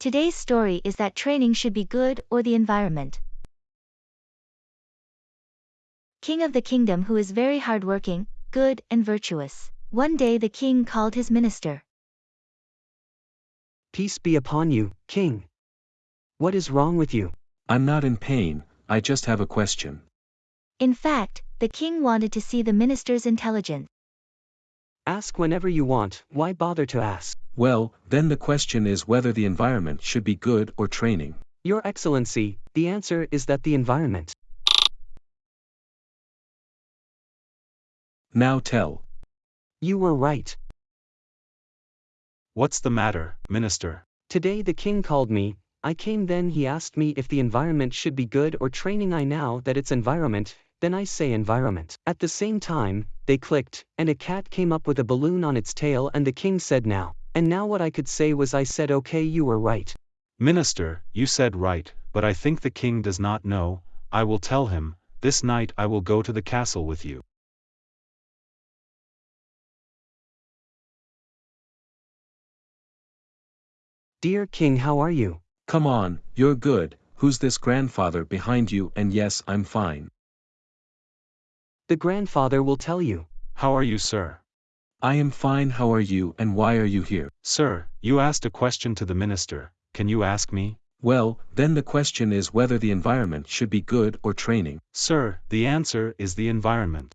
Today's story is that training should be good or the environment. King of the kingdom who is very hardworking, good, and virtuous. One day the king called his minister. Peace be upon you, king. What is wrong with you? I'm not in pain, I just have a question. In fact, the king wanted to see the minister's intelligence. Ask whenever you want, why bother to ask? Well, then the question is whether the environment should be good or training. Your Excellency, the answer is that the environment. Now tell. You were right. What's the matter, Minister? Today the king called me, I came then he asked me if the environment should be good or training I now that it's environment, then I say environment. At the same time, they clicked, and a cat came up with a balloon on its tail and the king said now. And now what I could say was I said okay you were right. Minister, you said right, but I think the king does not know, I will tell him, this night I will go to the castle with you. Dear king how are you? Come on, you're good, who's this grandfather behind you and yes I'm fine. The grandfather will tell you. How are you sir? I am fine how are you and why are you here? Sir, you asked a question to the minister, can you ask me? Well, then the question is whether the environment should be good or training. Sir, the answer is the environment.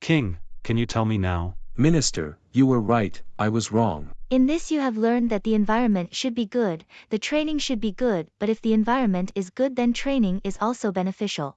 King, can you tell me now? Minister, you were right, I was wrong. In this you have learned that the environment should be good, the training should be good, but if the environment is good then training is also beneficial.